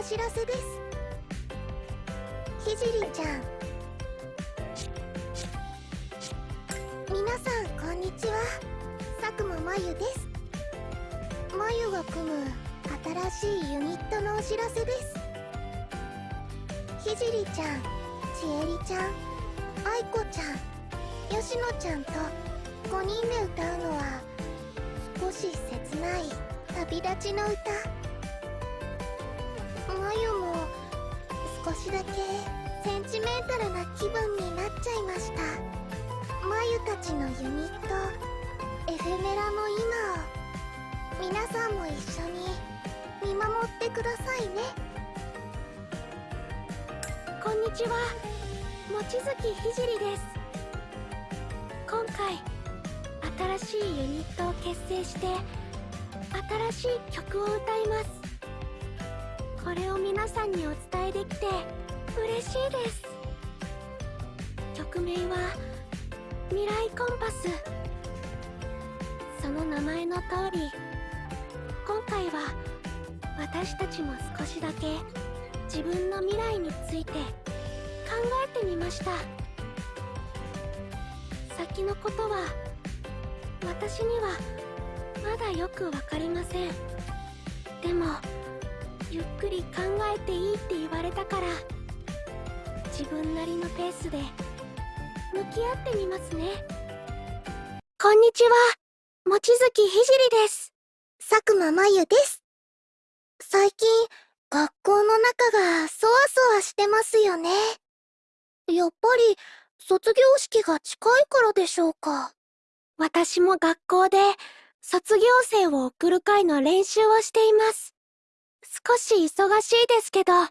お知らせです。ひじりちゃん。皆さんこんにちは。佐久間まゆです。まゆが組む新しいユニットのお知らせです。ひじりちゃんちえりちゃんあいこちゃんよしのちゃんと5人で歌うのは少し切ない旅立ちの歌。少しだけセンチメンタルな気分になっちゃいました。まゆたちのユニットエフェメラの今を皆さんも一緒に見守ってくださいね。こんにちは。望月ひじりです。今回新しいユニットを結成して新しい曲を歌います。これを皆さんにお伝えできて嬉しいです。曲名は「未来コンパス」その名前の通り今回は私たちも少しだけ自分の未来について考えてみました。先のことは私にはまだよくわかりません。でもゆっくり考えていいって言われたから自分なりのペースで向き合ってみますね。こんにちは。望月ひじりです。佐久間まゆです。最近学校の中がそわそわしてますよね。やっぱり卒業式が近いからでしょうか。私も学校で卒業生を送る会の練習をしています少し忙しいですけど楽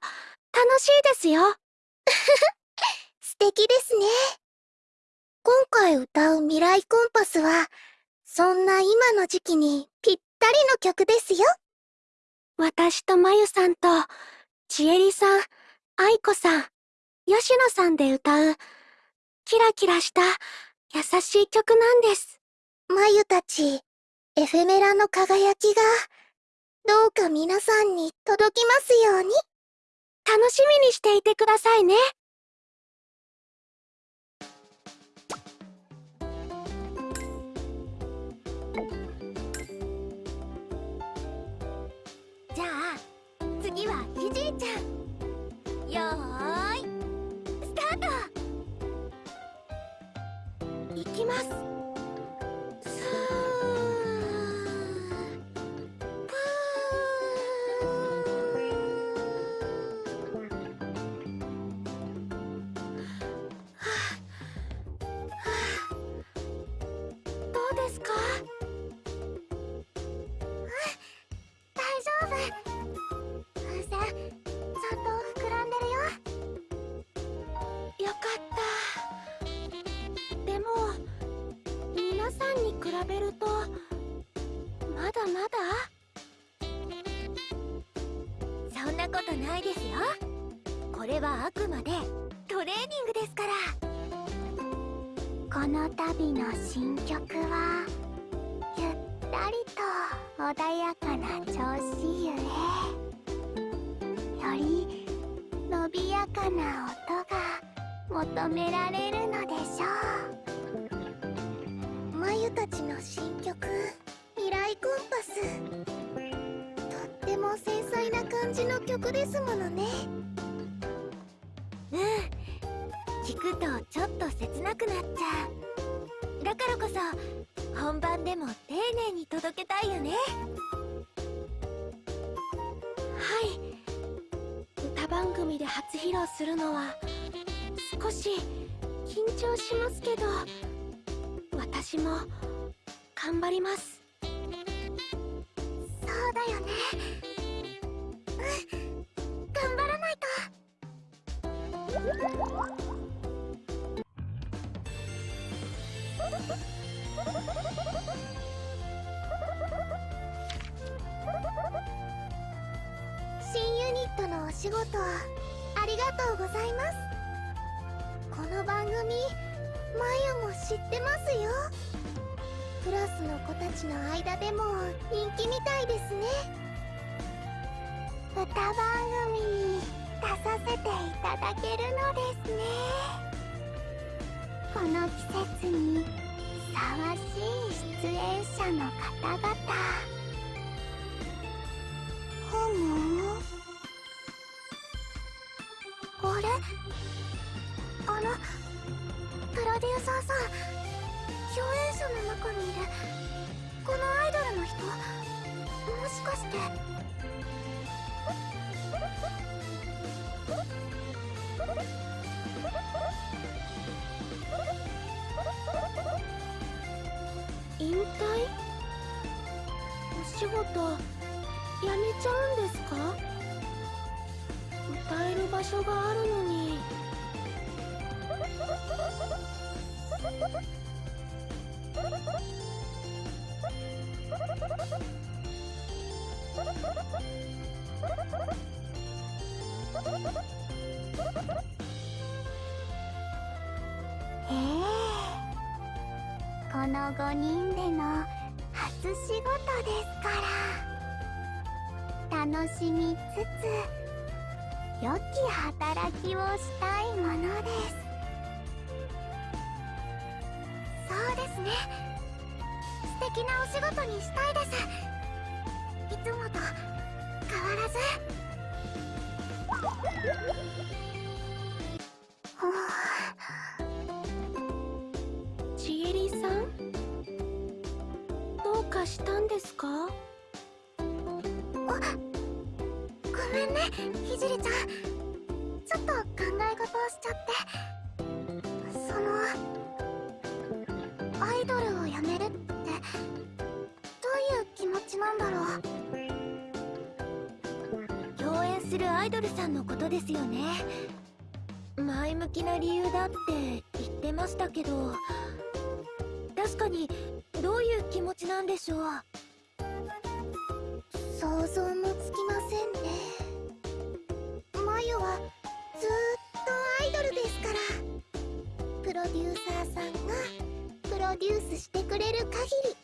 しいですよ。素敵ですね。今回歌う未来コンパスはそんな今の時期にぴったりの曲ですよ。私とまゆさんとちえりさんあいこさん吉野さんで歌うキラキラした優しい曲なんです。まゆたちエフェメラの輝きがどうか皆さんに届きますように。楽しみにしていてくださいね。じゃあ次はひじいちゃん。よ頑張ります。そうだよね。うん。頑張らないと。新ユニットのお仕事ありがとうございます。この番組マユも知ってますよ。クラスの子たちの間でも人気みたいですね。歌番組に出させていただけるのですね。この季節にふさわしい出演者の方々。ふむあれ？あのプロデューサーさん。共演者の中にいるこのアイドルの人もしかして。引退？お仕事辞めちゃうんですか？歌える場所があるのに。の5人での初仕事ですから楽しみつつ良き働きをしたいものです。そうですね。素敵なお仕事にしたいです。いつもと変わらず。アイドルさんのことですよね。前向きな理由だって言ってましたけど確かにどういう気持ちなんでしょう。想像もつきませんね。まゆはずっとアイドルですから。プロデューサーさんがプロデュースしてくれる限り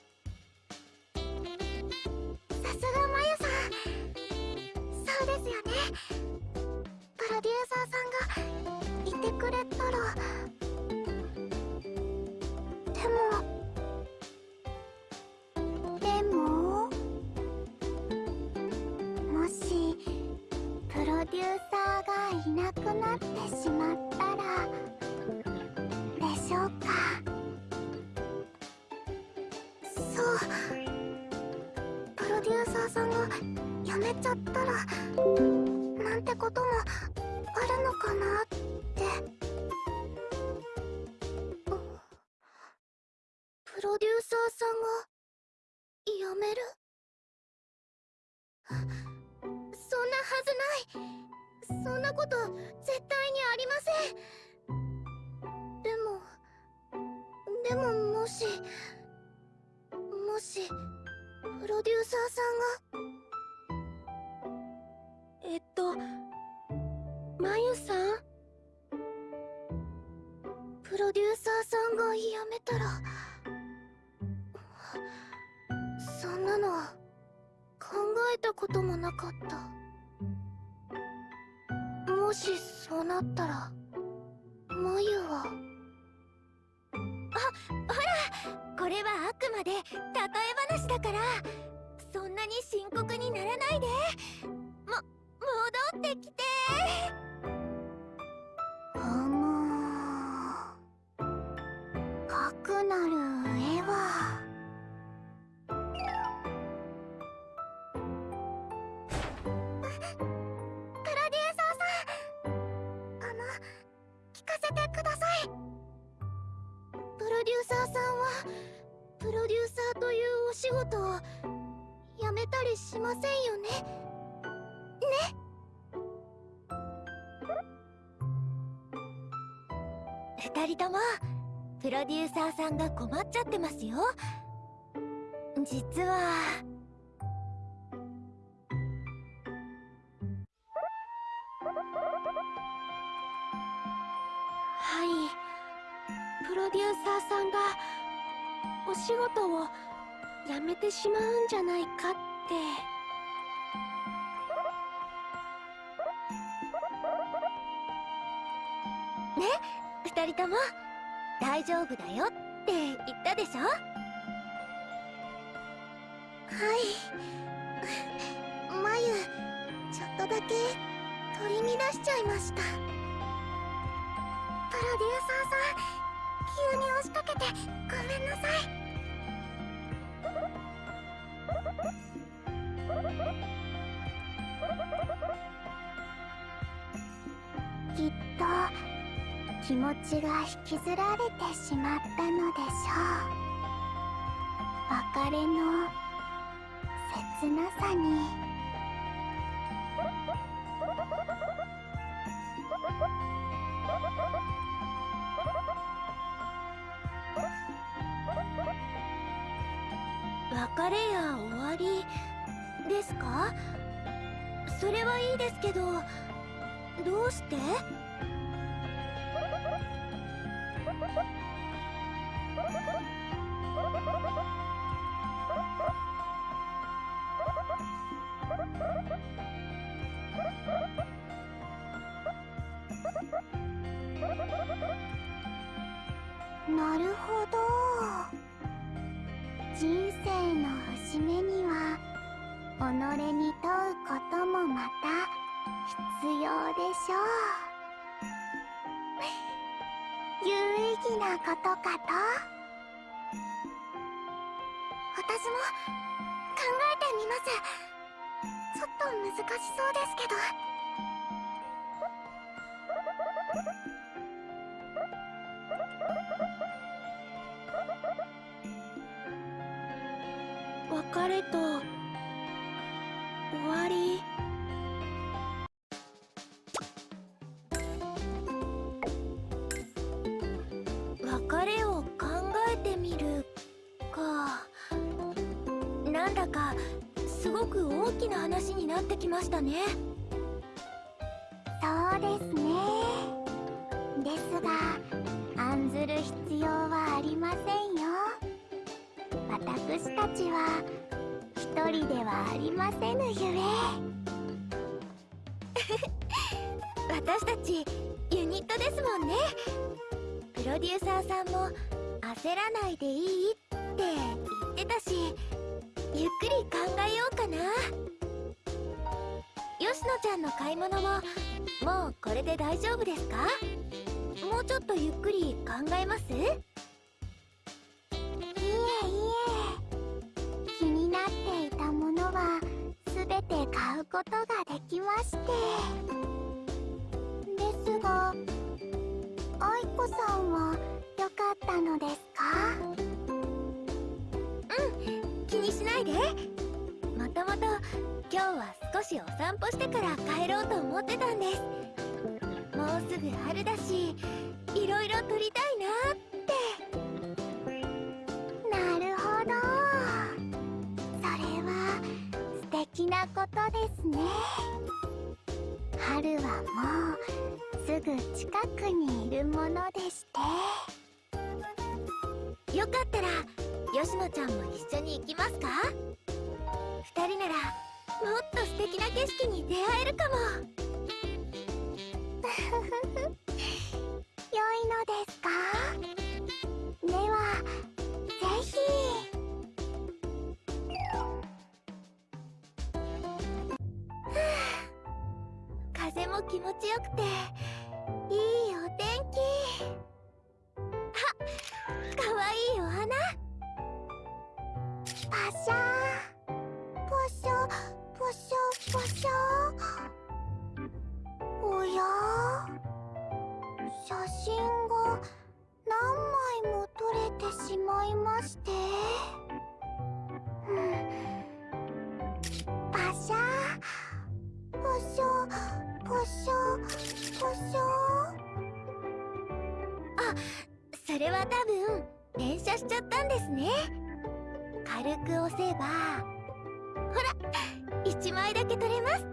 かった。ともプロデューサーさんが困っちゃってますよ。実は。はい。プロデューサーさんがお仕事を辞めてしまうんじゃないかって。人とも大丈夫だよって言ったでしょ？はい。まゆちょっとだけ取り乱しちゃいました。プロデューサーさん急に押しかけてごめんなさい。ちが引きずられてしまったのでしょう。別れの切なさに。別れや終わりですか？それはいいですけどどうして？別れを考えてみるか。なんだかすごく大きな話になってきましたね。そうですね。ですが案ずる必要はありませんよ。私たちは一人ではありませぬゆえ。私たちユニットですもんねプロデューサーさんも焦らないでいいって言ってたしゆっくり考えようかな。吉野ちゃんの買い物ももうこれで大丈夫ですか？もうちょっとゆっくり考えます？いえいえ。気になっていたものは全て買うことができまして。ですが愛子さんは良かったのですか？気にしないで。もともと今日は少しお散歩してから帰ろうと思ってたんです。もうすぐ春だしいろいろ撮りたいなって。なるほど。それは素敵なことですね。春はもうすぐ近くにいるものでして。よかったら吉野ちゃんも一緒に行きますか？二人ならもっと素敵な景色に出会えるかも。良いのですか？ではぜひ。風も気持ちよくていいお天気。あかわいいお花。パシャー。ポシャポシャポシャおや？写真が何枚も撮れてしまいまして。うん。それは多分連写しちゃったんですね。軽く押せばほら1枚だけ取れます。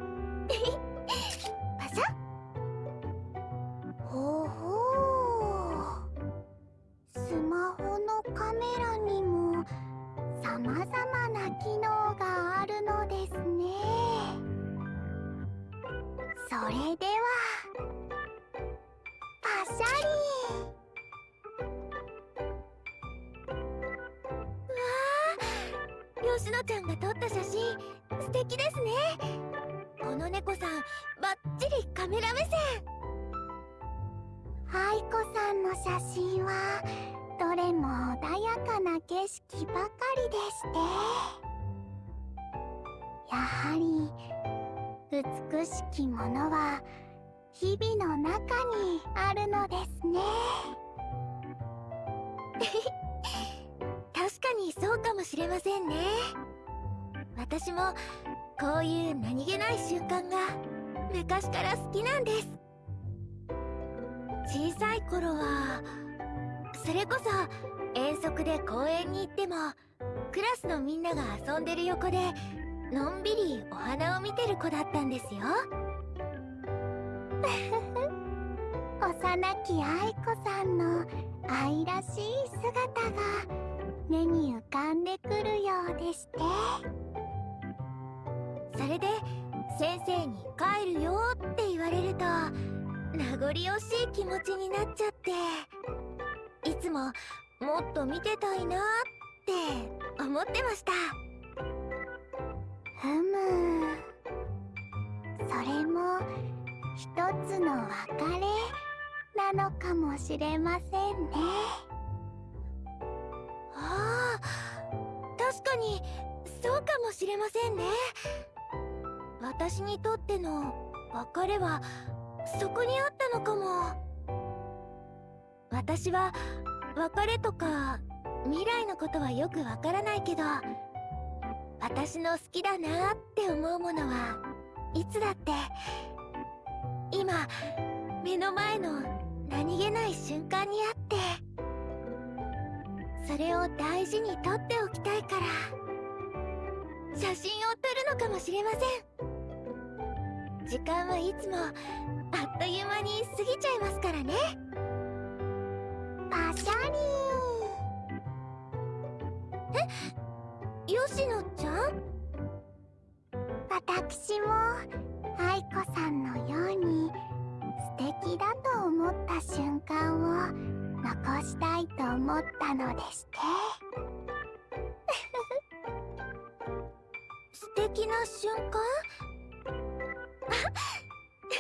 わからないけど私の好きだなって思うものはいつだって今目の前の何気ない瞬間にあってそれを大事に撮っておきたいから写真を撮るのかもしれません。時間はいつもあっという間に過ぎちゃいますからね。パシャリえ吉野ちゃん？私も愛子さんのように素敵だと思った瞬間を残したいと思ったのでして。素敵な瞬間？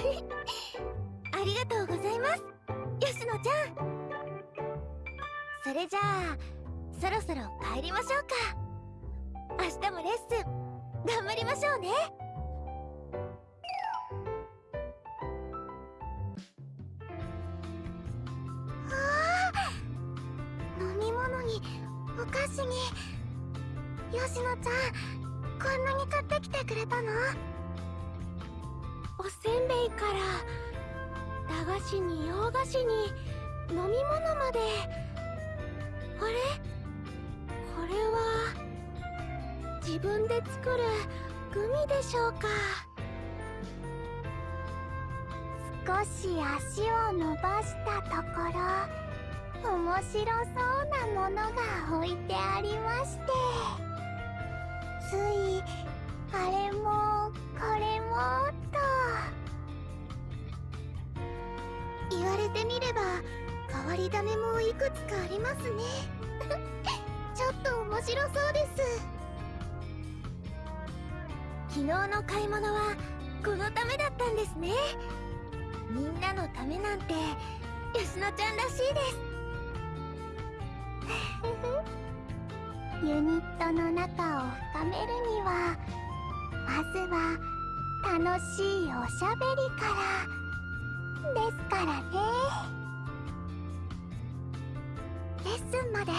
ありがとうございます。吉野ちゃん。それじゃあそろそろ帰りましょうか。明日もレッスン頑張りましょうね。飲み物にお菓子に。吉野ちゃんこんなに買ってきてくれたの？おせんべいから駄菓子に洋菓子に飲み物まで。あれ？これは自分で作るグミでしょうか。少し足を伸ばしたところ面白そうなものが置いてありまして。ついあれもこれもと。言われてみれば変わり種もいくつかありますね。ちょっと面白そうです。昨日の買い物はこのためだったんですね。みんなのためなんて吉野ちゃんらしいです。ユニットの仲を深めるにはまずは楽しいおしゃべりから。ですからね。レッスンまで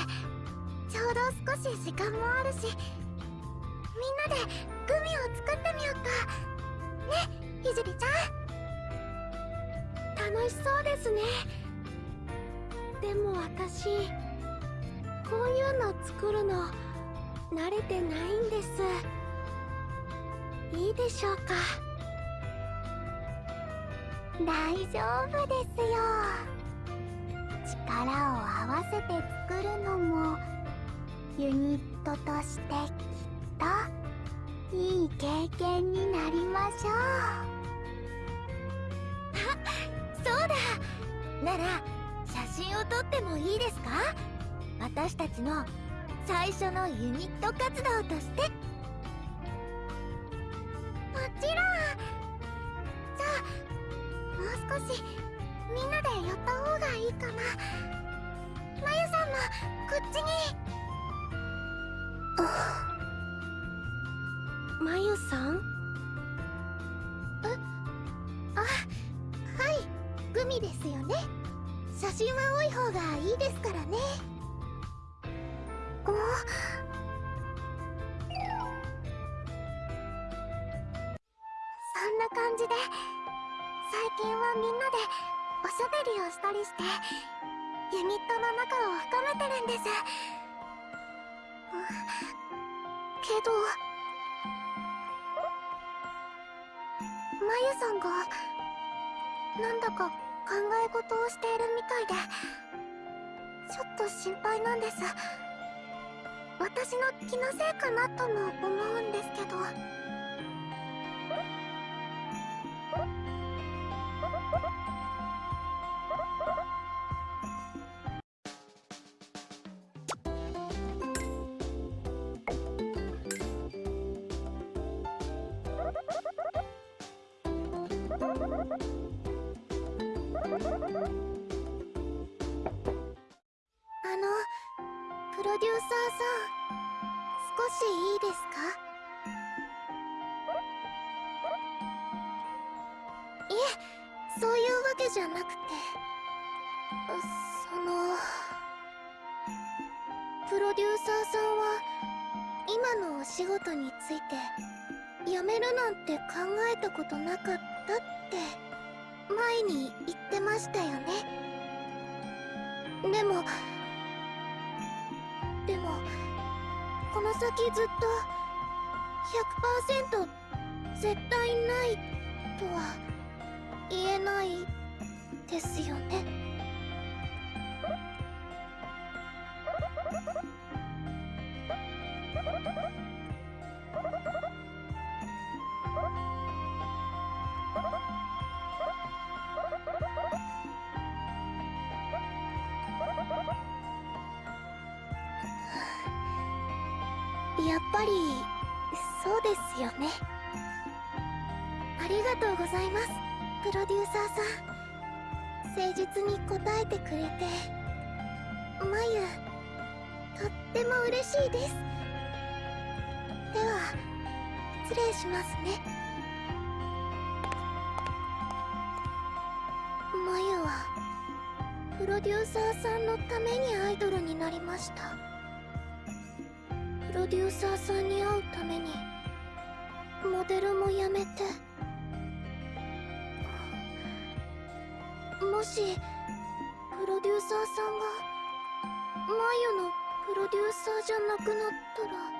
ちょうど少し時間もあるしみんなでグミを作ってみようか。ねひじりちゃん。楽しそうですね。でも私こういうの作るの慣れてないんです。いいでしょうか。大丈夫ですよ。力を合わせて作るのもユニットとしてきっといい経験になりましょう。あそうだ。なら写真を撮ってもいいですか？私たちの最初のユニット活動として。がなんだか考え事をしているみたいでちょっと心配なんです。私の気のせいかなとも思うんですけど。そういうわけじゃなくてそのプロデューサーさんは今のお仕事について辞めるなんて考えたことなかったって前に言ってましたよね。でもでもこの先ずっと100%絶対ないとは言えないですよね。くれて。まゆとっても嬉しいです。では失礼しますね。まゆはプロデューサーさんのためにアイドルになりました。プロデューサーさんに会うためにモデルもやめて。もし沢さんがマユのプロデューサーじゃなくなったら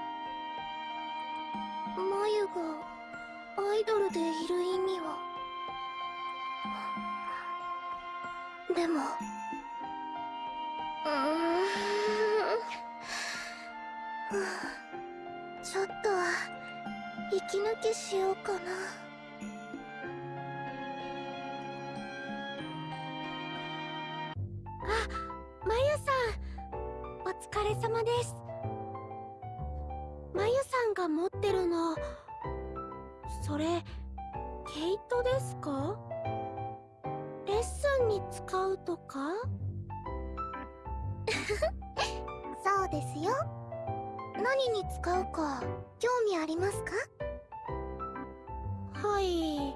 何に使うか興味ありますか？はい。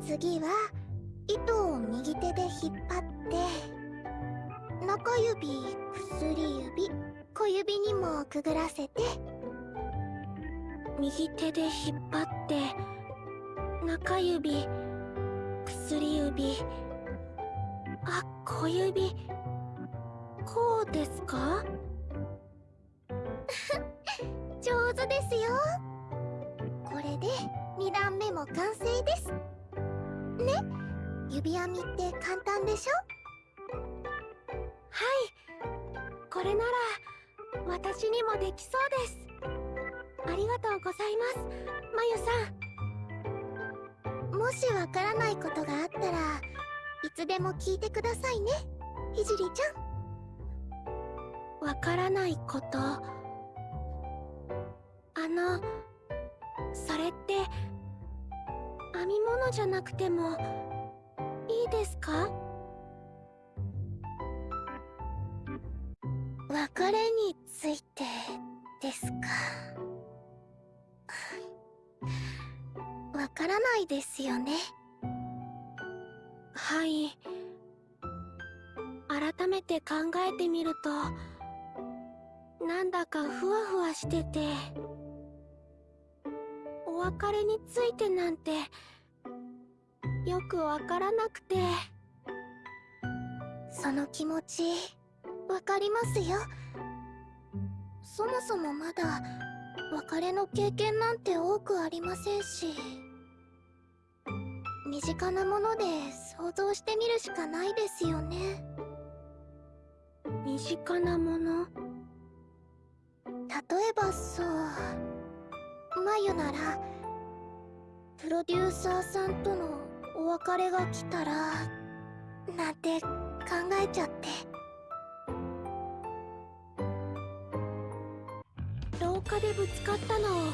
次は糸を右手で引っ張って中指薬指小指にもくぐらせて右手で引っ張って中指薬指あ小指こうですか？上手ですよ。これで2段目も完成です。ね？指編みって簡単でしょ？はい。これなら私にもできそうです。ありがとうございます。まゆさももしわからないことがあったらいつでも聞いてくださいね。ひじりちゃん。わからないこと。あのそれって編み物じゃなくてもいいですか？別れについてですか？わからないですよね。はい。改めて考えてみるとなんだかふわふわしててお別れについてなんてよくわからなくてその気持ちわかりますよ。そもそもまだ別れの経験なんて多くありませんし身近なもので想像してみるしかないですよね。身近なもの？例えばそう眉ならプロデューサーさんとのお別れが来たらなんて考えちゃって。廊下でぶつかったのを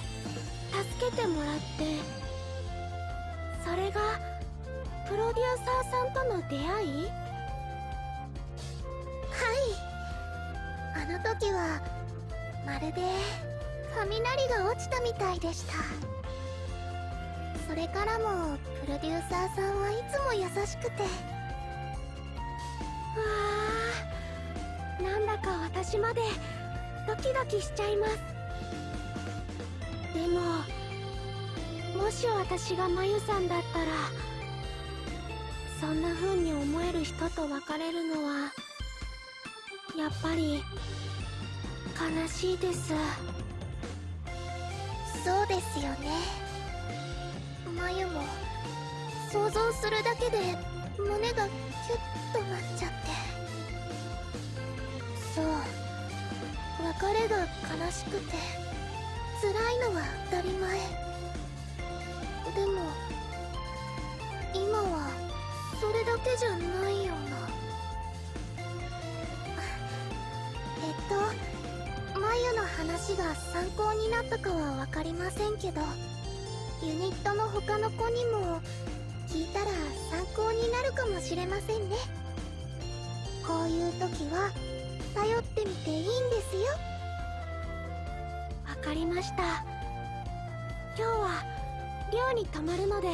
助けてもらって。それがプロデューサーさんとの出会い？はい。あの時はまるで雷が落ちたみたいでした。それからもプロデューサーさんはいつも優しくて。わあなんだか私までドキドキしちゃいます。でももし私がまゆさんだったらそんな風に思える人と別れるのはやっぱり悲しいです。そうですよね。まゆも想像するだけで胸がキュッとなっちゃって。そう。別れが悲しくて辛いのは当たり前。でも今はそれだけじゃないような。話が参考になったかは分かりませんけどユニットの他の子にも聞いたら参考になるかもしれませんね。こういう時は頼ってみていいんですよ。わかりました。今日は寮に泊まるので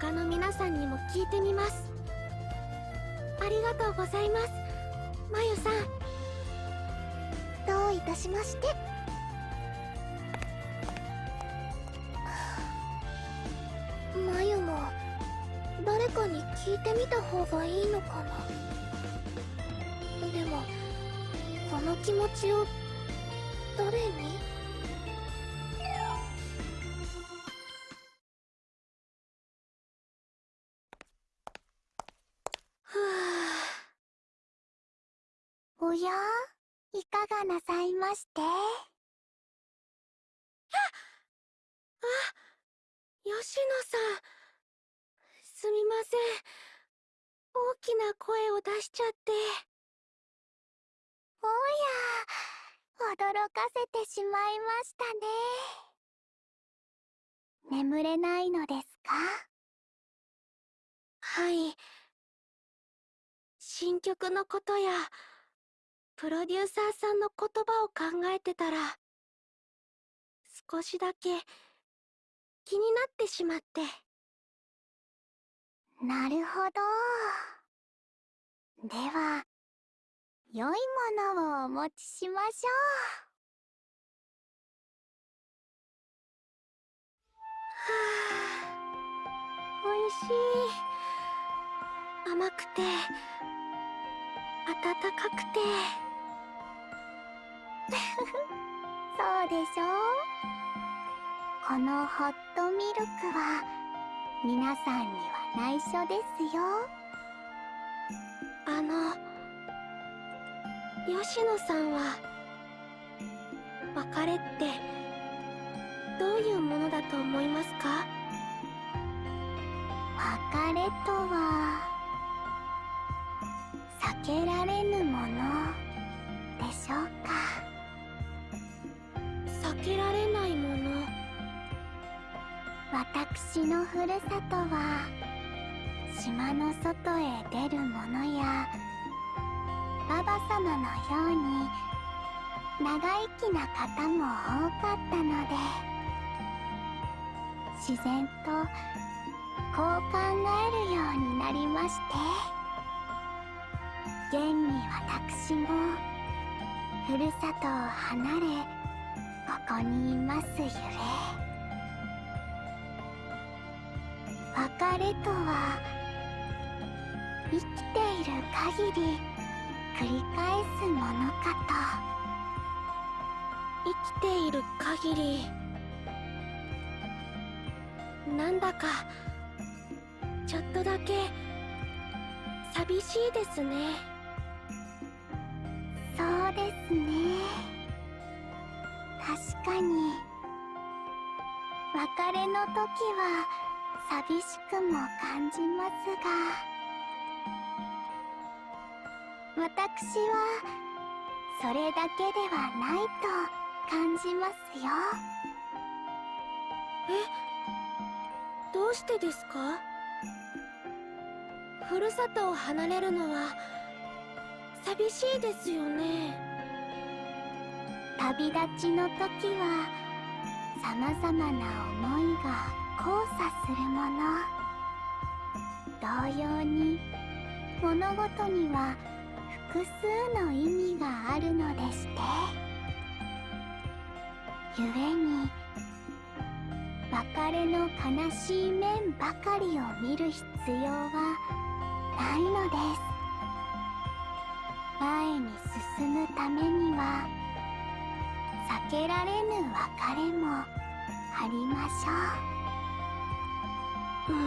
他の皆さんにも聞いてみます。ありがとうございます。まゆさん。どういたしまして。まゆも誰かに聞いてみた方がいいのかな。でもこの気持ちを誰に？ふうおや？いかがなさいまして？ああ吉野さん。すみません。大きな声を出しちゃって。おや驚かせてしまいましたね。眠れないのですか？はい。新曲のことやプロデューサーさんの言葉を考えてたら少しだけ気になってしまって。なるほど。では良いものをお持ちしましょはあおいしい。甘くて温かくて そうでしょう。このホットミルクは皆さんには内緒ですよ。あの吉野さんは別れってどういうものだと思いますか？別れとは避けられぬものでしょうか？けられないもの。私のふるさとは島の外へ出る者やババ様のように長生きな方も多かったので自然とこう考えるようになりまして現に私もふるさとを離れここにいますゆれ別れとは生きている限り繰り返すものかと。生きている限り。なんだかちょっとだけ寂しいですね。そうですね。確かに。別れの時は寂しくも感じますが。私はそれだけではないと感じますよ。えどうしてですか？ふるさとを離れるのは寂しいですよね。旅立ちの時は様々な思いが交差するもの。同様に物事には複数の意味があるのでして。故に別れの悲しい面ばかりを見る必要はないのです。前に進むためには避けられぬ別れもありましょううー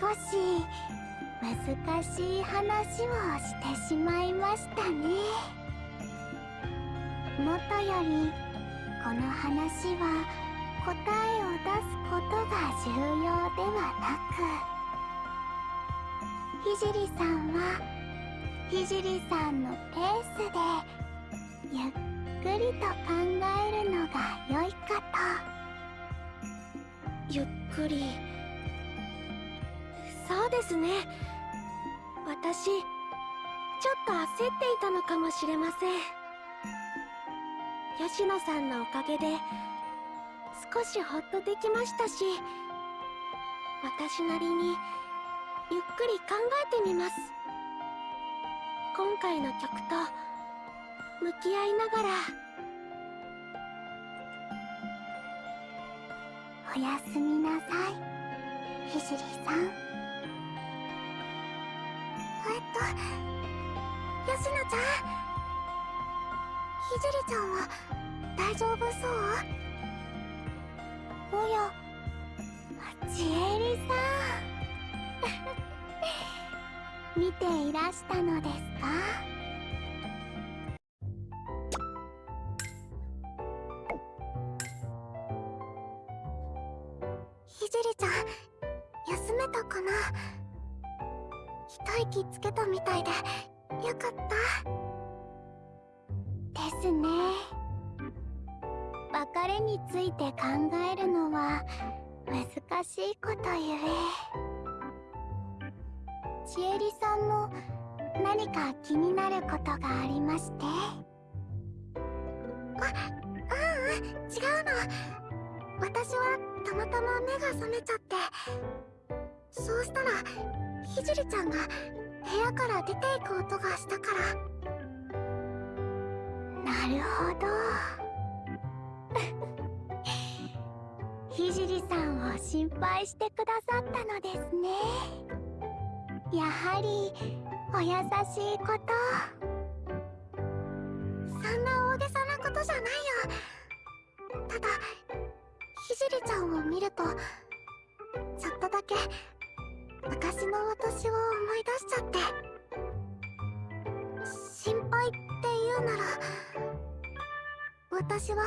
少し難しい話をしてしまいましたね。もとよりこの話は答えを出すことが重要ではなく。ひじりさんはひじりさんのペースでゆっくりと考えるのが良いかとゆっくりそうですね私ちょっと焦っていたのかもしれません吉野さんのおかげで少しほっとできましたし私なりにゆっくり考えてみます。今回の曲と向き合いながらおやすみなさいひじりさん。えっと吉野ちゃんひじりちゃんは大丈夫そう？おやちえりさん。見ていらしたのですか？ひじりちゃん休めたかな？一息つけたみたいでよかった。ですね。別れについて考えるのは難しいことゆえ。ちえりさんも何か気になることがありまして。あううん違うの。私はたまたま目が覚めちゃって。そうしたらひじりちゃんが部屋から出ていく音がしたから。なるほど。ひじりさんを心配してくださったのですねやはりお優しいこと。そんな大げさなことじゃないよ。ただひじりちゃんを見るとちょっとだけ昔の私を思い出しちゃって。心配って言うなら私は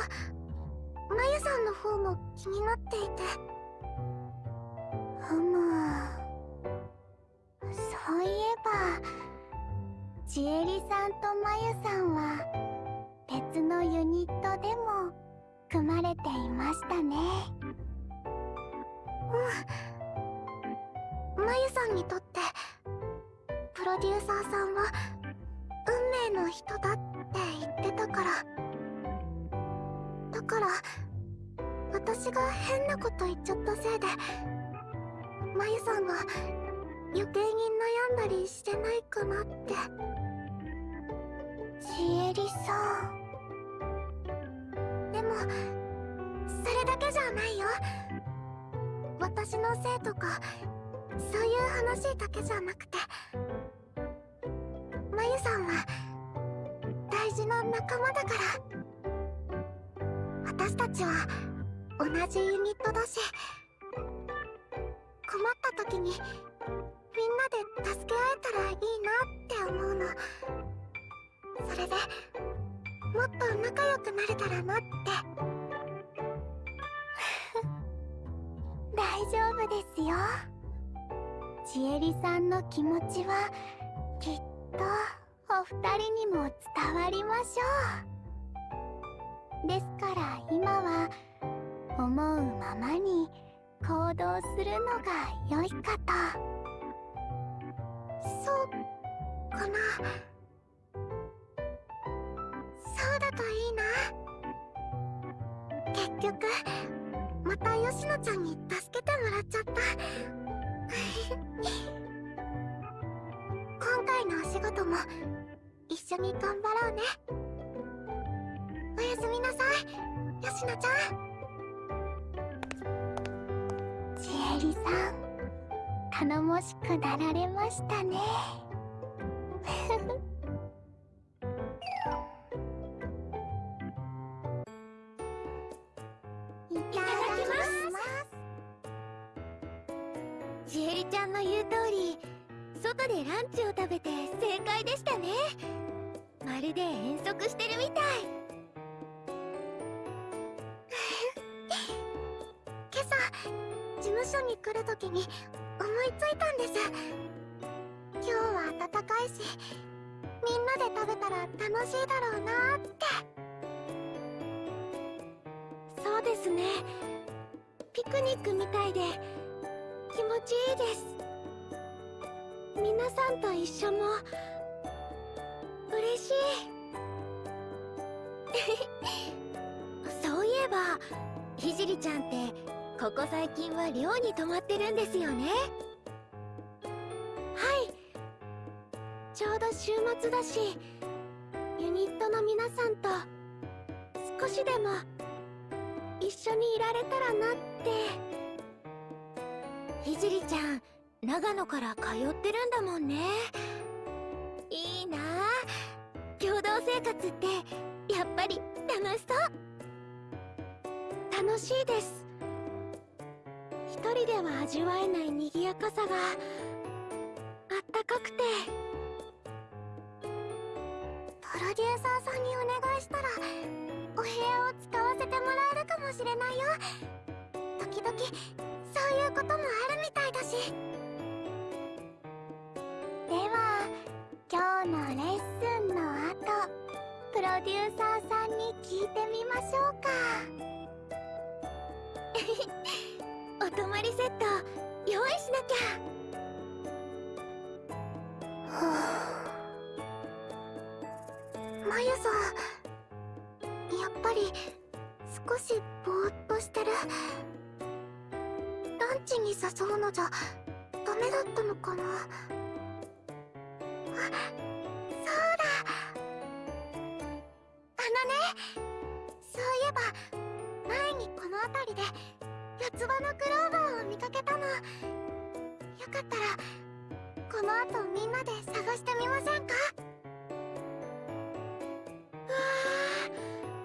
まゆさんの方も気になっていて。ふむそういえばちえりさんとまゆさんは別のユニットでも組まれていましたね。うん。まゆさんにとってプロデューサーさんは運命の人だって言ってたから。だから私が変なこと言っちゃったせいでまゆさんが余計に悩んだりしてないかなって。ちえりさん。でもそれだけじゃないよ。私のせいとかそういう話だけじゃなくて。まゆさんは大事な仲間だから。私たちは同じユニットだし。困った時にみんなで助け合えたらいいなって思うの。それでもっと仲良くなれたらなって。大丈夫ですよ。ちえりさんの気持ちはきっとお二人にも伝わりましょう。ですから今は思うままに行動するのが良いかと。かな。そうだといいな。結局また吉野ちゃんに助けてもらっちゃった。今回のお仕事も一緒に頑張ろうね。おやすみなさい吉野ちゃん。ちえりさん頼もしくなられましたね。いただきます。ちえりちゃんの言う通り外でランチを食べて正解でしたね。まるで遠足してるみたい。今朝事務所に来るときに思いついたんです。今日は暖かいしみんなで食べたら楽しいだろうなって。そうですね。ピクニックみたいで気持ちいいです。皆さんと一緒も嬉しい。そういえばひじりちゃんってここ最近は寮に泊まってるんですよね。はい。ちょうど週末だしユニットの皆さんと少しでも一緒にいられたらなって。ひじりちゃん長野から通ってるんだもんね。いいな。あ共同生活ってやっぱり楽しそう。楽しいです。一人では味わえない賑やかさがあったかくて。プロデューサーさんにお願いしたらお部屋を使わせてもらえるかもしれないよ。時々そういうこともあるみたいだし。では今日のレッスンの後プロデューサーさんに聞いてみましょうか。お泊まりセット用意しなきゃ。はあ。まゆさん。やっぱり少しぼーっとしてるランチに誘うのじゃダメだったのかな。あそうだ。あのねそういえば前にこの辺りで四つ葉のクローバーを見かけたの。よかったらこの後みんなで探してみませんか？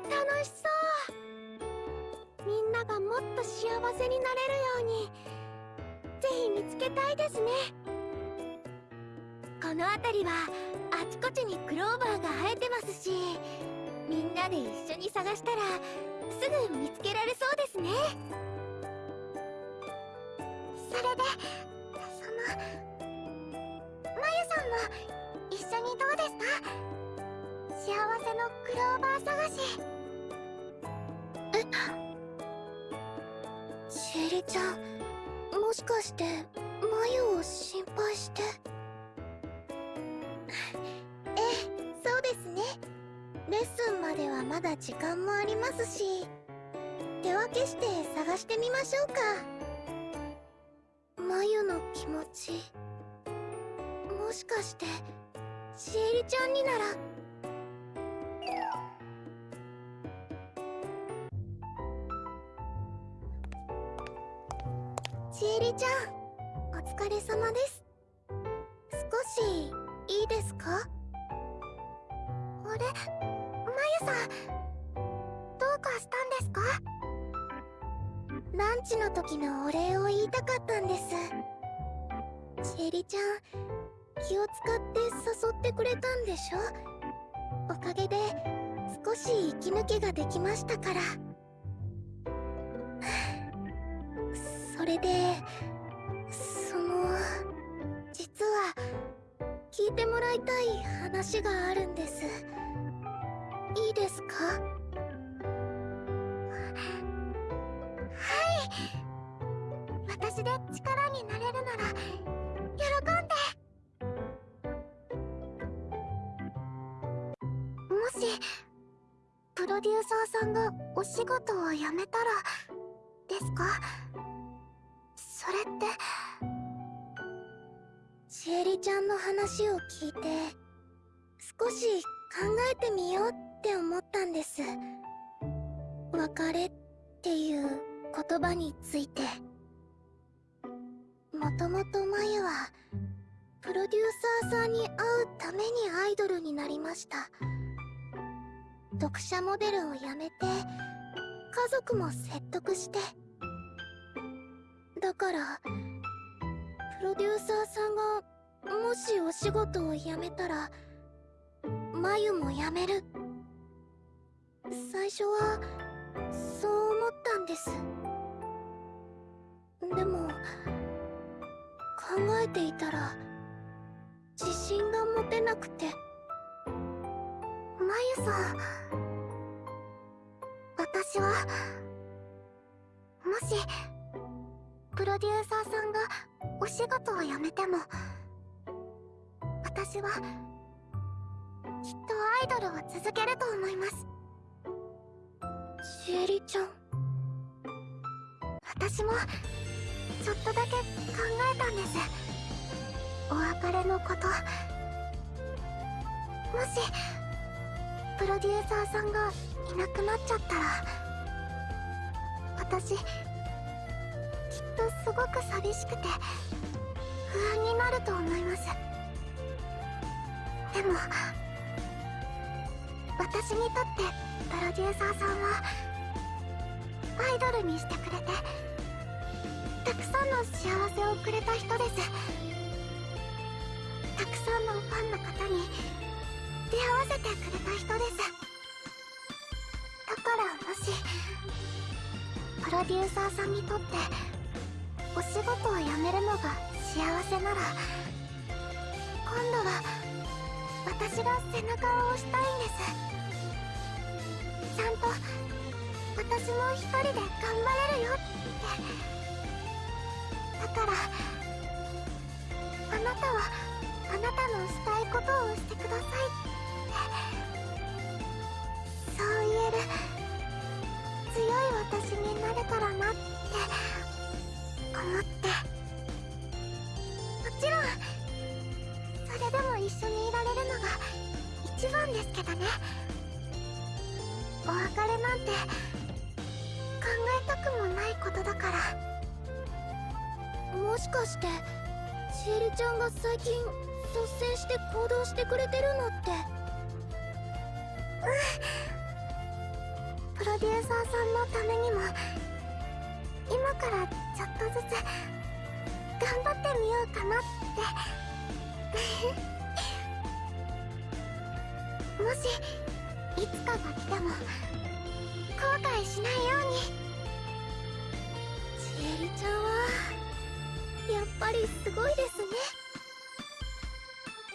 楽しそう。みんながもっと幸せになれるように。ぜひ見つけたいですね。この辺りはあちこちにクローバーが生えてますしみんなで一緒に探したらすぐ見つけられそうですね。それでそのまゆさんも一緒にどうですか？幸せのクローバー探し。えシエリちゃんもしかしてまゆを心配して？ええそうですね。レッスンまではまだ時間もありますし。手分けして探してみましょうか。まゆの気持ち。もしかしてシエリちゃんにならシエリちゃんお疲れ様です。少しいいですか？あれ？まゆさんどうかしたんですか？ランチの時のお礼を言いたかったんです。シエリちゃん気を使って誘ってくれたんでしょ？おかげで少し息抜けができましたから。それでその実は聞いてもらいたい話があるんです。いいですか？ーサーさんがお仕事を辞めたらですか？それってシエリちゃんの話を聞いて少し考えてみようって思ったんです。別れっていう言葉について。もともとマユはプロデューサーさんに会うためにアイドルになりました。読者モデルを辞めて家族も説得して。だからプロデューサーさんがもしお仕事を辞めたらマユも辞める。最初はそう思ったんです。でも考えていたら自信が持てなくて。マユさん私はもしプロデューサーさんがお仕事を辞めても私はきっとアイドルを続けると思います。シエリちゃん私もちょっとだけ考えたんです。お別れのこと。もしプロデューサーさんがいなくなっちゃったら私きっとすごく寂しくて不安になると思います。でも私にとってプロデューサーさんはアイドルにしてくれてたくさんの幸せをくれた人です。たくさんのファンの方に出会わせてくれた人です。だからもしプロデューサーさんにとってお仕事を辞めるのが幸せなら今度は私が背中を押したいんです。ちゃんと私も一人で頑張れるよって。だからあなたはあなたのしたいことをしてくださいって。強い私になれたらなって思って。もちろん。それでも一緒にいられるのが一番ですけどね。お別れなんて考えたくもないことだから。もしかしてシエリちゃんが最近率先して行動してくれてるのって。うん。プロデューサーさんのためにも今からちょっとずつ頑張ってみようかなってもしいつかが来ても後悔しないようにちえりちゃんはやっぱりすごいですね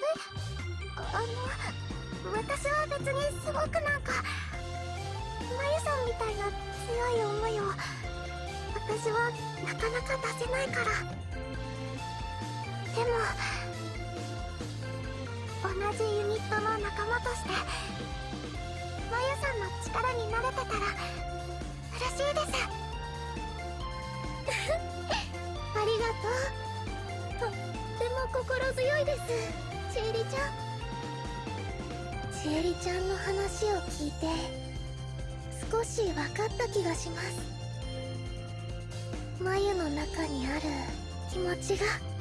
えあの私は別にすごくなんか。まゆさんみたいな強い思いを私はなかなか出せないからでも同じユニットの仲間としてまゆさんの力になれてたら嬉しいです。ありがとうとっても心強いですちえりちゃんちえりちゃんの話を聞いて。少し分かった気がします。眉の中にある気持ちが。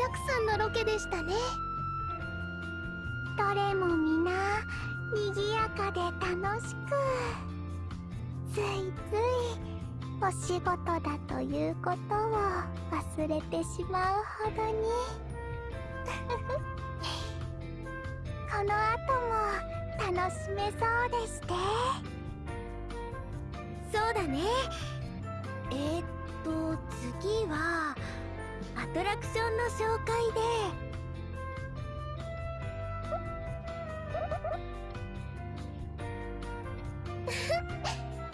だくさんのロケでしたね。どれも皆賑やかで楽しくついついお仕事だということを忘れてしまうほどに。この後も楽しめそうでして。そうだね。えー、っと次はアトラクションの紹介で。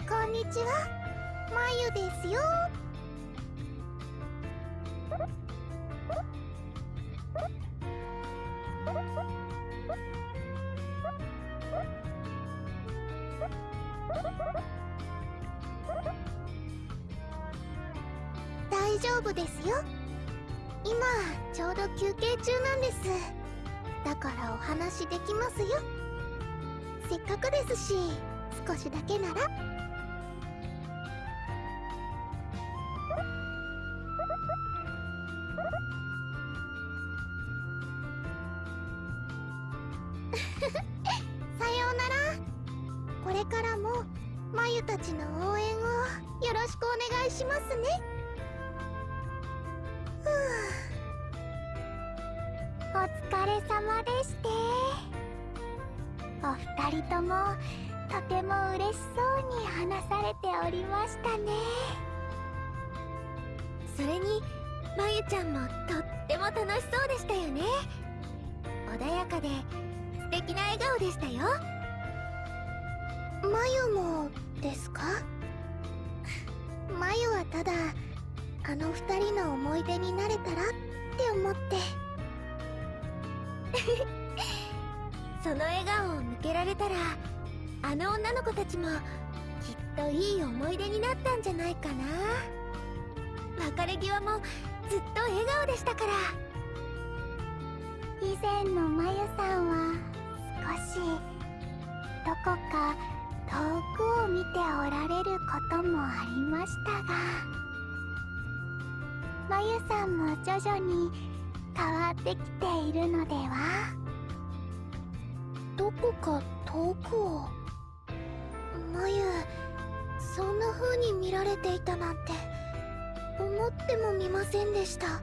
こんにちは。まゆですよ。大丈夫ですよ。今ちょうど休憩中なんです。だからお話できますよ。せっかくですし少しだけなら。さようなら。これからもまゆたちの応援をよろしくお願いしますね。人ともとても嬉しそうに話されておりましたね。それにまゆちゃんもとっても楽しそうでしたよね。穏やかで素敵な笑顔でしたよ。まゆもですか？まゆはただあの二人の思い出になれたらって思って られたらあの女の子たちもきっといい思い出になったんじゃないかな。別れ際もずっと笑顔でしたから。以前のまゆさんは少しどこか遠くを見ておられることもありましたがまゆさんも徐々に変わってきているのでは？こか遠くを。まゆそんな風に見られていたなんて思ってもみませんでした。は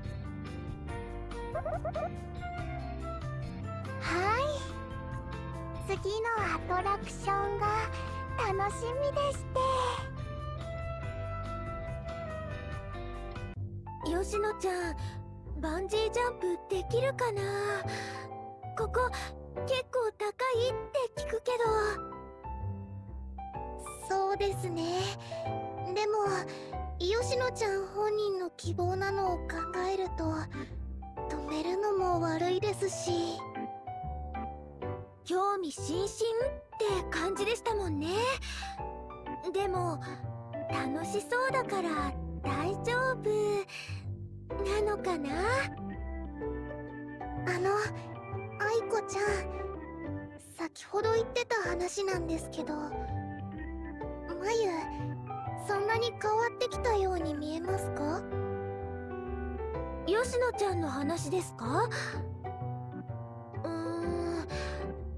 い。次のアトラクションが楽しみでして。吉野ちゃんバンジージャンプできるかな？ここ結構高いって聞くけど。そうですね。でも吉野ちゃん本人の希望なのを考えると止めるのも悪いですし。興味津々って感じでしたもんね。でも楽しそうだから大丈夫なのかな？あの愛子ちゃん先ほど言ってた話なんですけどまゆそんなに変わってきたように見えますか？吉野ちゃんの話ですか？うーん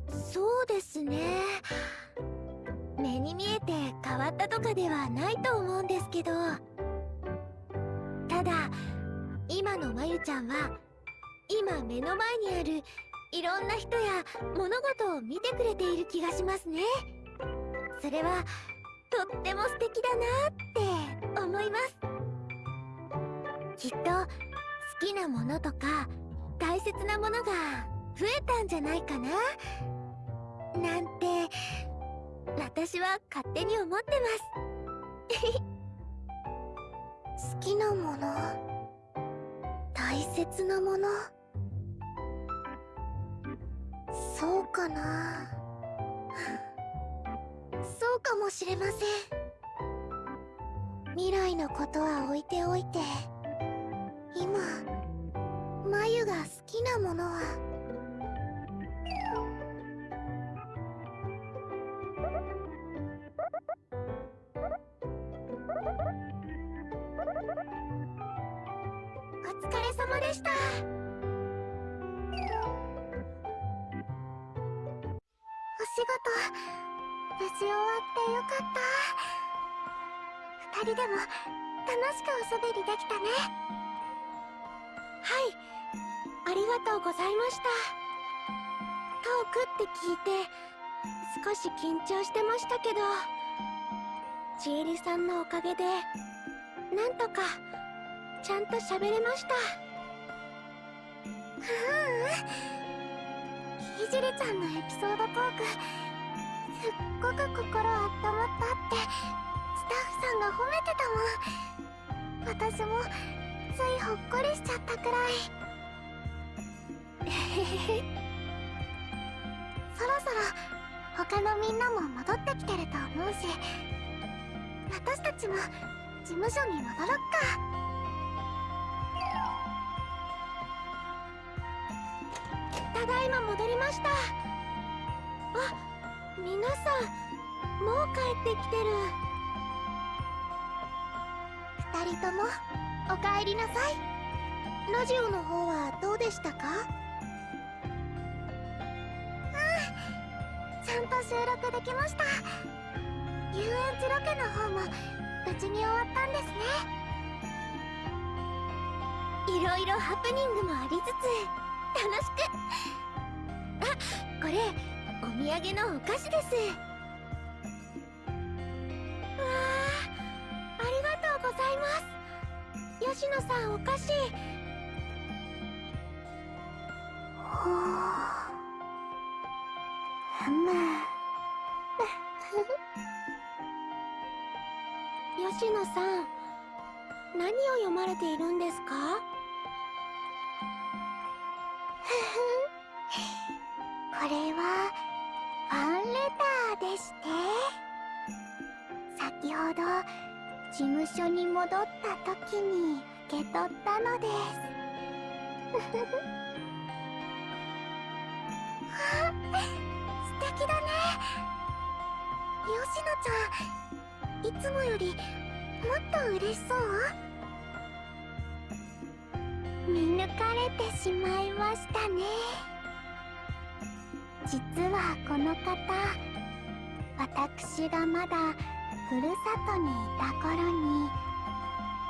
そうですね。目に見えて変わったとかではないと思うんですけど。ただ今のまゆちゃんは今目の前にあるいろんな人や物事を見てくれている気がしますね。それはとっても素敵だなって思います。きっと好きなものとか大切なものが増えたんじゃないかな。なんて私は勝手に思ってます。好きなもの？大切なもの？そうかな。そうかもしれません。未来のことは置いておいて。今眉が好きなものは。お疲れ様でした。仕事無事終わってよかった。二人でも楽しくおしゃべりできたね。はいありがとうございました。トークって聞いて少し緊張してましたけどちえりさんのおかげでなんとかちゃんと喋れました。うん。ひじりちゃんのエピソードトークすっごく心温まったってスタッフさんが褒めてたもん。私もついほっこりしちゃったくらい。そろそろ他のみんなも戻ってきてると思うし私たちも事務所に戻ろっか。ただいま戻りました。あ皆さんもう帰ってきてる。二人ともおかえりなさい。ラジオの方はどうでしたか？うんちゃんと収録できました。遊園地ロケの方も無事に終わったんですね。いろいろハプニングもありつつ楽しく。あこれお土産のお菓子です。わあありがとうございます。吉野さんお菓子。ほうふむ 吉野さん何を読まれているんですか？して。先ほど事務所に戻った時に受け取ったのです。素敵だね。吉野ちゃんいつもよりもっと嬉しそう？見抜かれてしまいましたね。実はこの方私がまだふるさとにいた頃に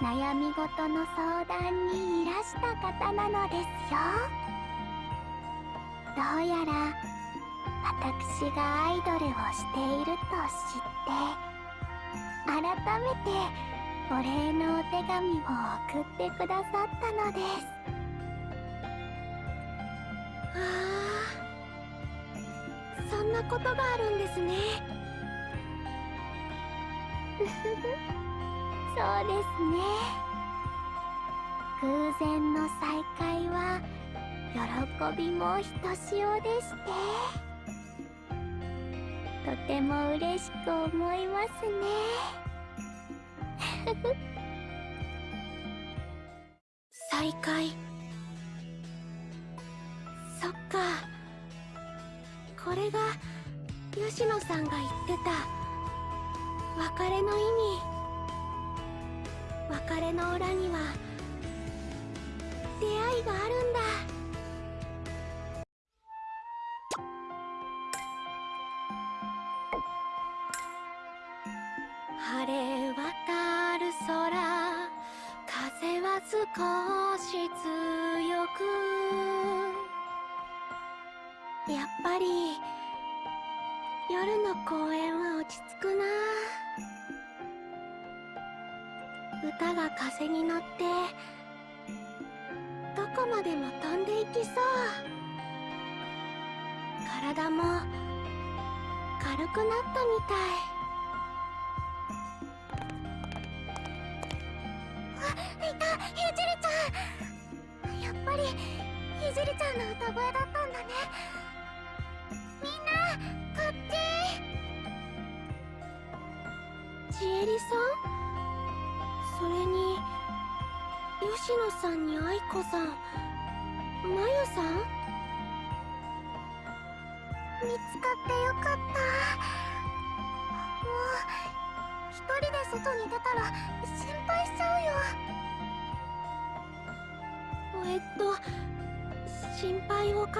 悩み事の相談にいらした方なのですよどうやら私がアイドルをしていると知って改めてお礼のお手紙を送ってくださったのです。あそんなことがあるんですね。そうですね。偶然の再会は喜びもひとしおでして。とても嬉しく思いますね。再会。そっか。これが吉野さんが言ってた。別れの意味。別れの裏には出会いがあるんだ。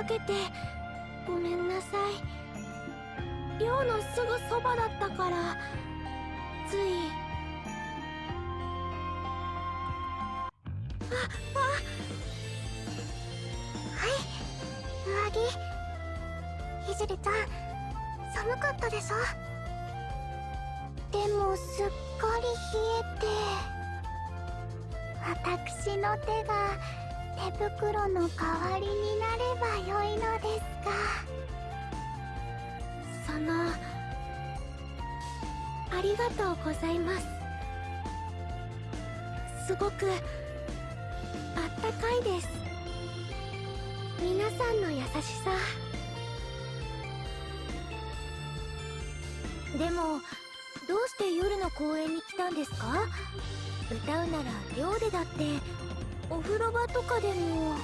けて。ごめんなさい。寮のすぐそばだったから。ついりがとうございます。すごくあったかいです。皆さんの優しさ。でもどうして夜の公園に来たんですか？歌うなら寮でだってお風呂場とかでも。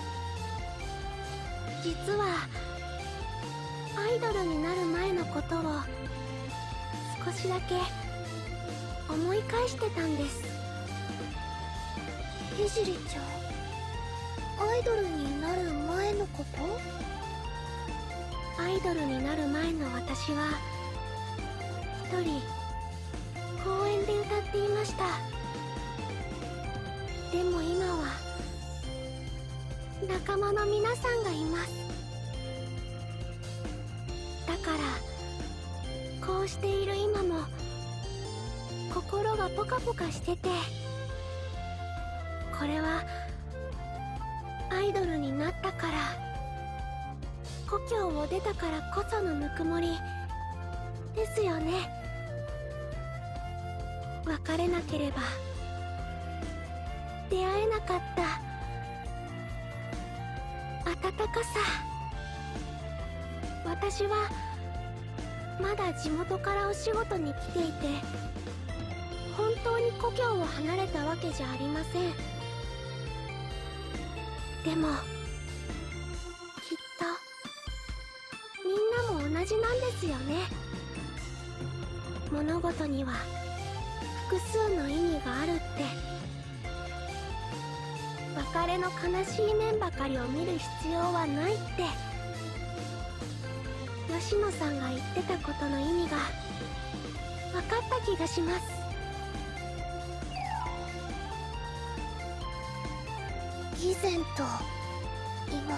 実はアイドルになる前のことを少しだけ思い返してたんです。ひじりちゃんアイドルになる前のこと？アイドルになる前の私は一人公園で歌っていました。でも今は仲間の皆さんがいます。だからこうしている今も心がポカポカしててこれはアイドルになったから故郷を出たからこそのぬくもりですよね。別れなければ出会えなかった温かさ。私はまだ地元からお仕事に来ていて本当に故郷を離れたわけじゃありません。でもきっとみんなも同じなんですよね。物事には複数の意味があるって。別れの悲しい面ばかりを見る必要はないって。吉野さんが言ってたことの意味が分かった気がします。以前と今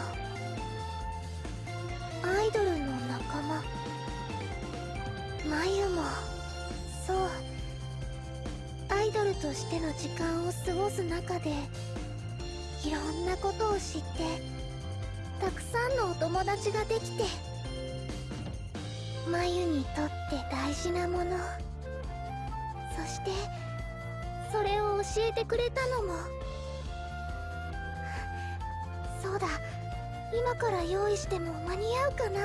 アイドルの仲間眉もそうアイドルとしての時間を過ごす中でいろんなことを知ってたくさんのお友達ができて眉にとって大事なもの。そしてそれを教えてくれたのもそうだ。今から用意しても間に合うかな。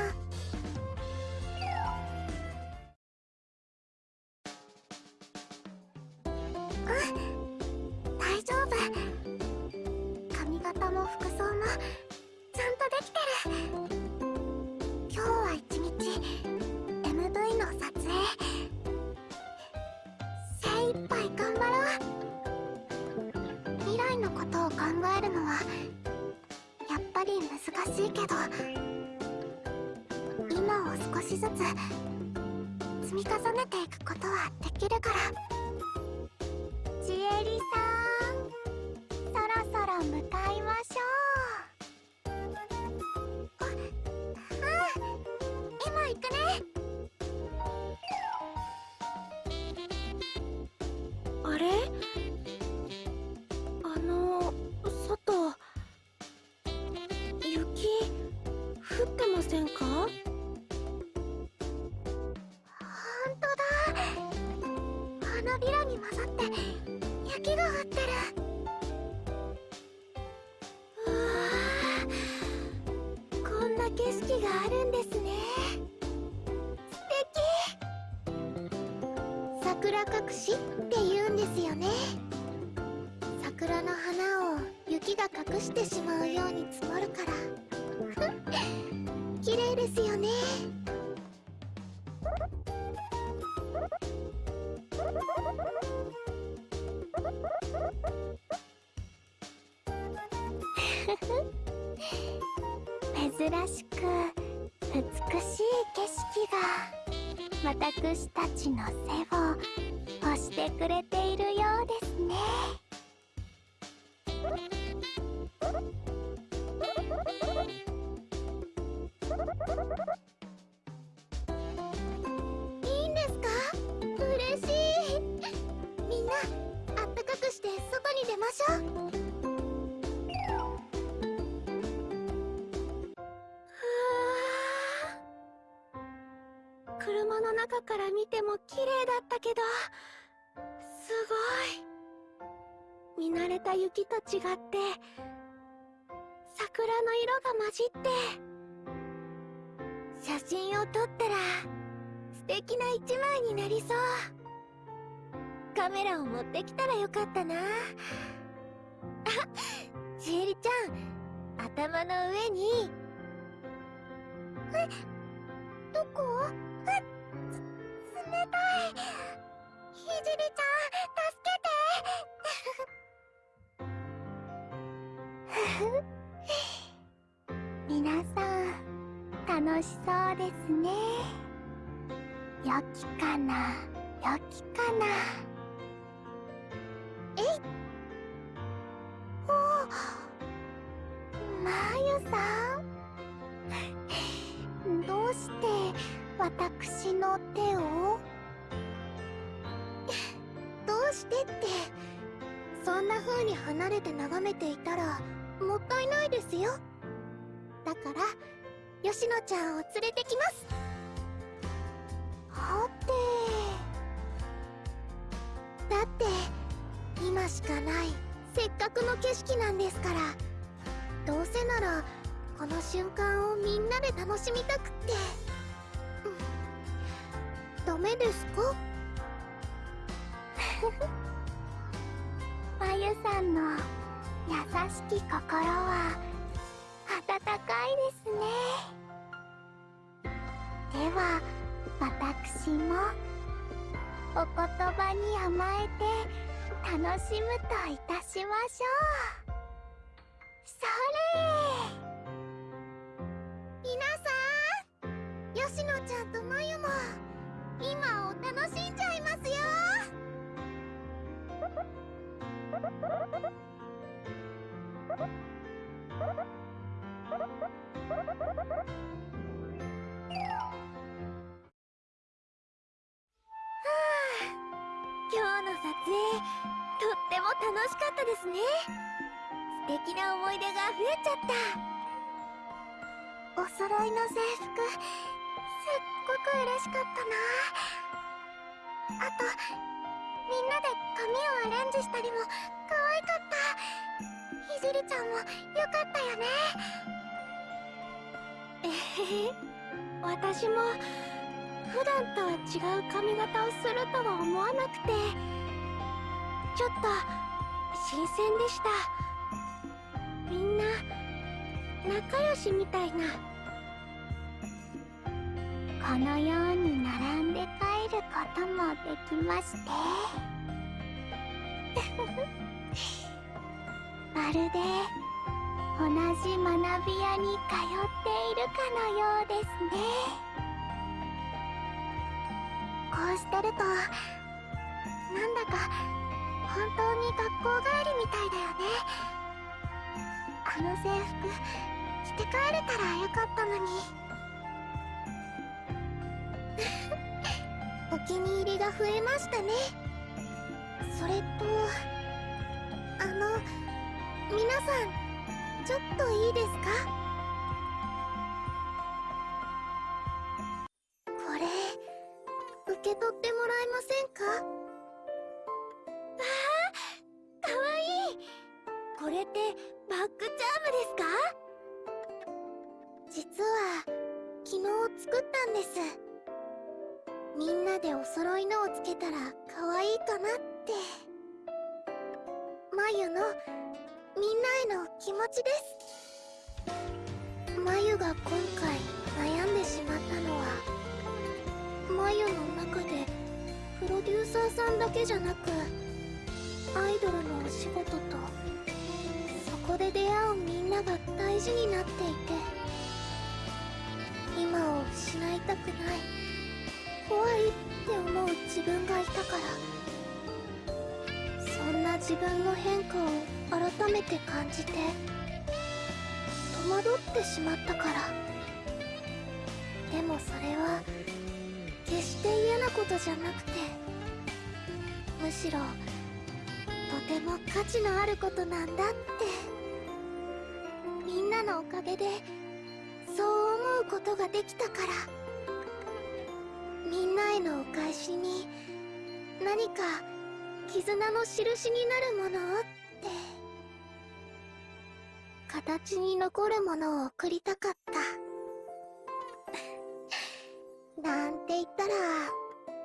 しって言うんですよね。桜の花を雪が隠してしまうように積もるから。綺麗ですよね。珍しく美しい景色が私たちの見慣れた雪と違って桜の色が混じって写真を撮ったら素敵な一枚になりそう。カメラを持ってきたらよかったな。あちえりちゃん頭の上に。えどこ？えつ冷たい。ひじりちゃん助けて。皆さん楽しそうですね。良きかな？良きかな？えい！おまゆさん？どうして私の手を？どうしてって？そんな風に離れて眺めていたらもったいないですよ。だから吉野ちゃんを連れてきます。はてだって今しかないせっかくの景色なんですから。どうせならこの瞬間をみんなで楽しみたくって、うん、ダメですか？まゆさんの優しき心は温かいですねでは私もお言葉に甘えて楽しむといたしましょう。それ。皆さん吉野ちゃんとまゆも今を楽しんじゃいますよ。楽しかったですね。素敵な思い出が増えちゃった。お揃いの制服素ごく嬉しかったな。あとみんなで髪をアレンジしたりも可愛かった。ひじりちゃんもよかったよね。えへへ私も普段とは違う髪型をするとは思わなくてちょっと新鮮でした。みんな仲良しみたいな。このように並んで帰ることもできまして。まるで同じ学び屋に通っているかのようですね。こうしてるとなんだか本当に学校帰りみたいだよね。あの制服着て帰れたらよかったのに。お気に入りが増えましたね。それとあの皆さんちょっといいですか？これ受け取ってもらえませんか？かわいい。これってバッグチャームですか？実は昨日作ったんです。みんなでお揃いのをつけたら可愛いかなって。眉のみんなへの気持ちです。眉が今回悩んでしまったのは眉の中でプロデューサーさんだけじゃなくアイドルのお仕事とそこで出会うみんなが大事になっていて今を失いたくない怖いって思う自分がいたからそんな自分の変化を改めて感じて。戸惑ってしまったから。でもそれは決して嫌なことじゃなくてむしろとても価値のあることなんだって。みんなのおかげでそう思うことができたから。みんなへのお返しに何か絆の印になるものをって。形に残るものを送りたかった。なんて言ったら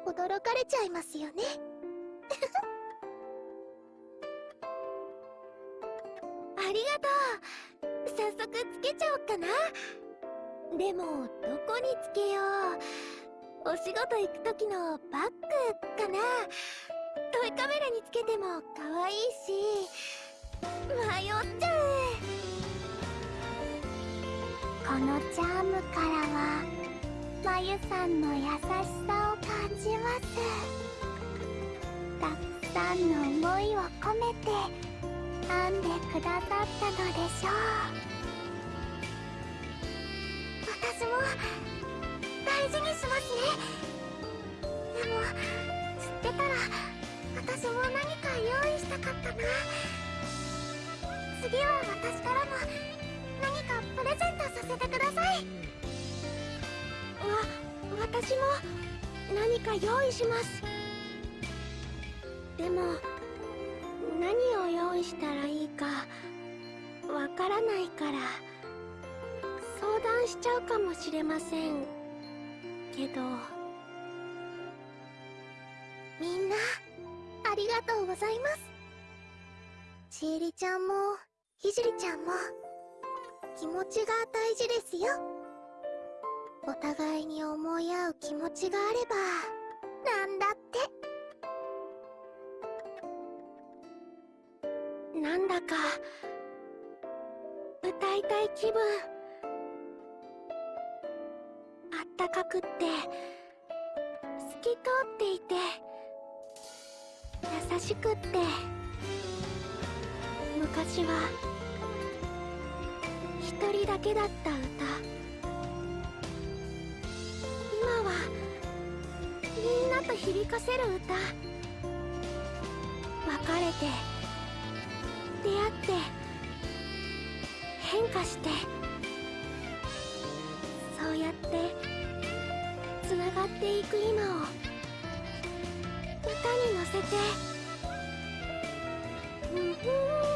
驚かれちゃいますよね。ありがとう。早速つけちゃおっかな。でもどこにつけよう。お仕事行く時のバッグかな。トイカメラにつけても可愛いし。迷っちゃう。このチャームからはまゆさんの優しさを感じます。たくさんの思いを込めて編んでくださったのでしょう。私も大事にしますね。でも知ってたら私も何か用意したかったな次は私からも。かプレゼントさせてください。わ私も何か用意します。でも何を用意したらいいかわからないから相談しちゃうかもしれません。けどみんなありがとうございます。ちえりちゃんもひじりちゃんも。気持ちが大事ですよ。お互いに思い合う気持ちがあればなんだって。なんだか歌いたい気分。あったかくって透き通っていて優しくって。昔は一人だけだった歌。今はみんなと響かせる歌。別れて出会って変化してそうやってわっていく今を歌に乗せて。歓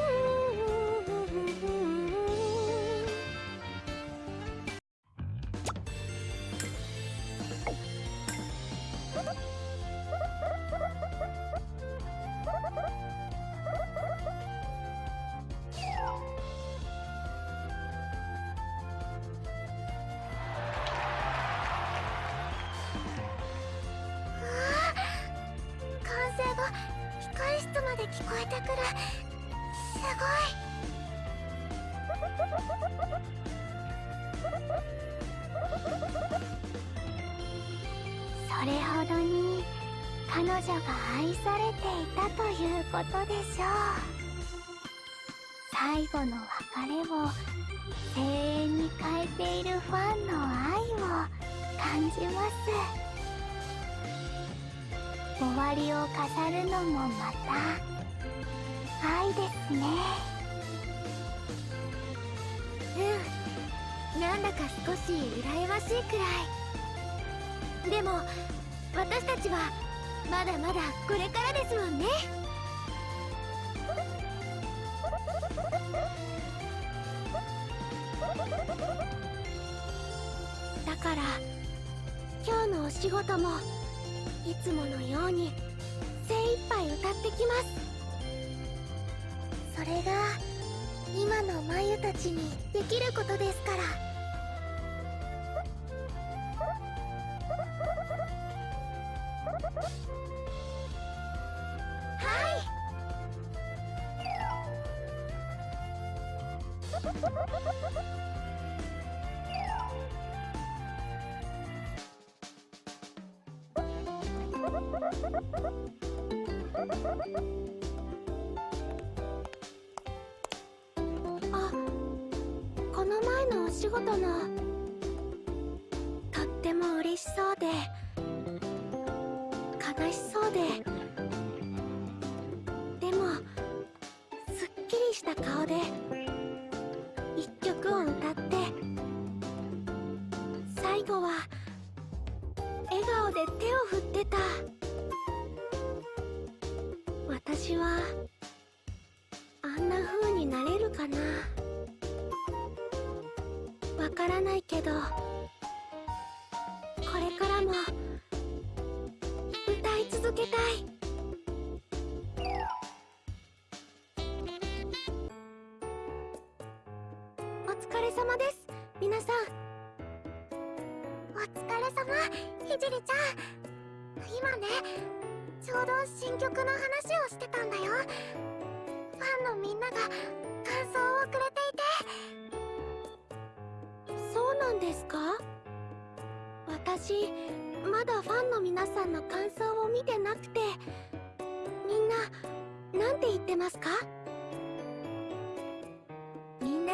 女が愛されていたということでしょう。最後の別れを声援に変えているファンの愛を感じます。終わりを飾るのもまた愛ですね。うん。なんだか少し羨ましいくらい。でも私たちはまだまだこれからですもんね。だから今日のお仕事もいつものように精一杯歌ってきます。それが今のまゆたちにできることですから。仕事の。とっても嬉しそうで。悲しそうで。でもすっきりした顔で。一曲を歌って。最後は笑顔で手を振ってた。ひじりちゃん今ねちょうど新曲の話をしてたんだよ。ファンのみんなが感想をくれていて。そうなんですか。私まだファンの皆さんの感想を見てなくて。みんななんて言ってますか？みんな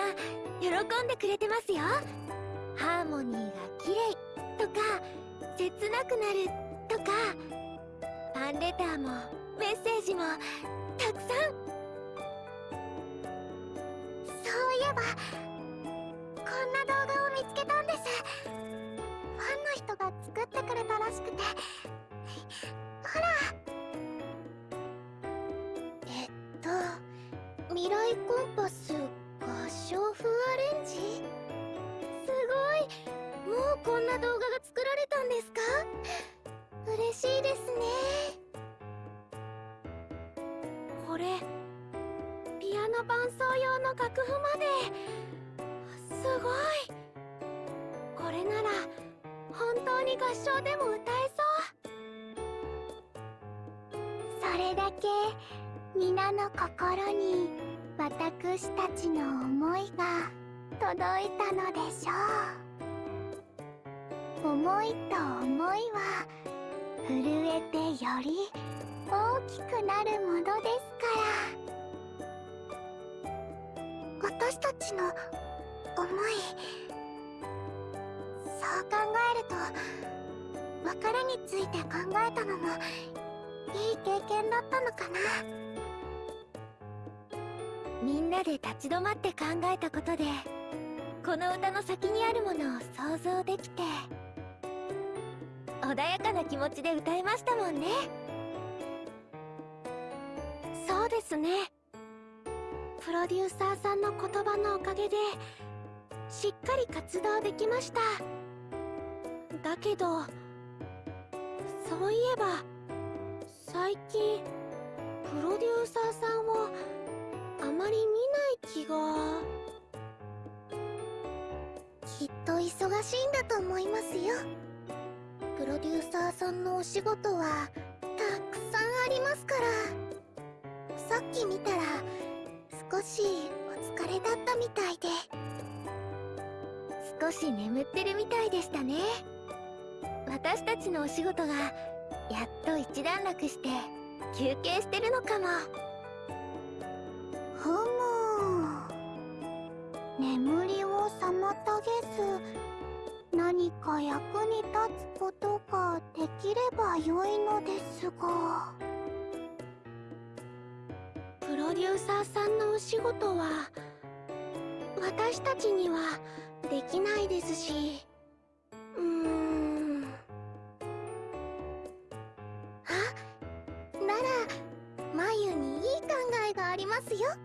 喜んでくれてますよ。ハーモニーが綺麗とか切なくなるとかファンレターもメッセージもたくさん。そういえばこんな動画を見つけたんです。ファンの人が作ってくれたらしくて。ほら。えっと未来コンパス合唱でも歌えそうそれだけ皆の心に私たちの思いが届いたのでしょう思いと思いは震えてより大きくなるものですから私たちの思いそう考えると別れについて考えたのもいい経験だったのかな。みんなで立ち止まって考えたことでこの歌の先にあるものを想像できて穏やかな気持ちで歌えましたもんね。そうですね。プロデューサーさんの言葉のおかげでしっかり活動できました。だけどそういえば最近プロデューサーさんをあまり見ない気が。きっと忙しいんだと思いますよ。プロデューサーさんのお仕事はたくさんありますから。さっき見たら少しお疲れだったみたいで。少し眠ってるみたいでしたね。私たちのお仕事がやっと一段落して休憩してるのかも。ふむ。眠りを妨げず何か役に立つことができれば良いのですが。プロデューサーさんのお仕事は私たちにはできないですしうーん眉にいい考えがありますよ「